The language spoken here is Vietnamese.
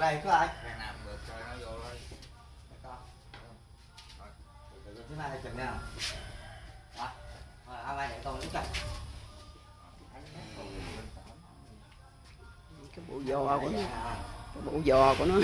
ở đây có ai? Thằng nào được cho nó vô thôi con thứ ba chừng nào? Rồi hôm nay để con lúc này cái bộ giò của nó. À. Cái bộ giò của nó.